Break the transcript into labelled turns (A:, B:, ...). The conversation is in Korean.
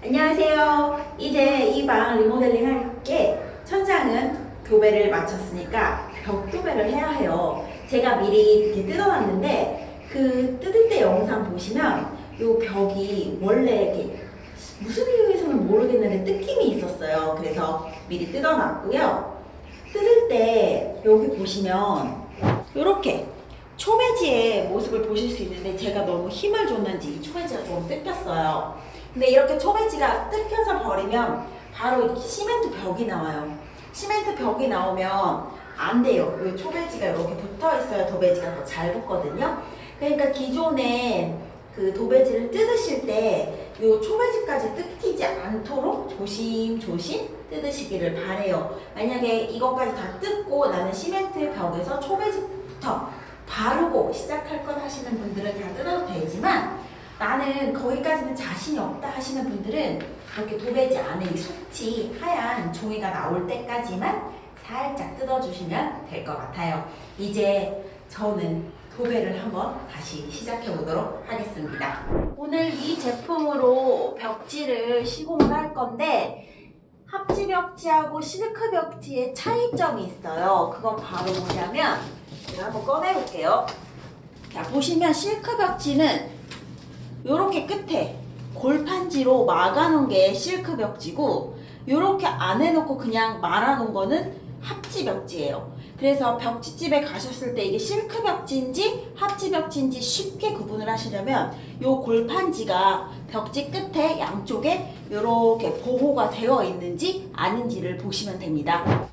A: 안녕하세요. 이제 이 방 리모델링 할게 천장은 도배를 마쳤으니까 벽 도배를 해야 해요. 제가 미리 이렇게 뜯어놨는데 그 뜯을 때 영상 보시면 이 벽이 원래 이렇게 무슨 이유에서는 모르겠는데 뜯김이 있었어요. 그래서 미리 뜯어놨고요. 뜯을 때 여기 보시면 이렇게 초매지의 모습을 보실 수 있는데 제가 너무 힘을 줬는지 이 초매지가 좀 뜯겼어요. 근데 이렇게 초매지가 뜯겨서 버리면 바로 시멘트 벽이 나와요. 시멘트 벽이 나오면 안 돼요. 이 초매지가 이렇게 붙어 있어야 도배지가 더 잘 붙거든요. 그러니까 기존에 그 도배지를 뜯으실 때 이 초매지까지 뜯기지 않도록 조심조심 뜯으시기를 바래요. 만약에 이것까지 다 뜯고 나는 시멘트 벽에서 초매지부터 바르고 시작할 것 하시는 분들은 다 뜯어도 되지만 나는 거기까지는 자신이 없다 하시는 분들은 이렇게 도배지 안에 이 속지 하얀 종이가 나올 때까지만 살짝 뜯어주시면 될 것 같아요. 이제 저는 도배를 한번 다시 시작해 보도록 하겠습니다. 오늘 이 제품으로 벽지를 시공을 할 건데 합지 벽지하고 실크 벽지의 차이점이 있어요. 그건 바로 뭐냐면 제가 한번 꺼내 볼게요. 자 보시면 실크 벽지는 이렇게 끝에 골판지로 막아놓은 게 실크 벽지고 이렇게 안 해놓고 그냥 말아놓은 거는 합지 벽지예요. 그래서 벽지집에 가셨을 때 이게 실크 벽지인지 합지 벽지인지 쉽게 구분을 하시려면 이 골판지가 벽지 끝에 양쪽에 이렇게 보호가 되어 있는지 아닌지를 보시면 됩니다.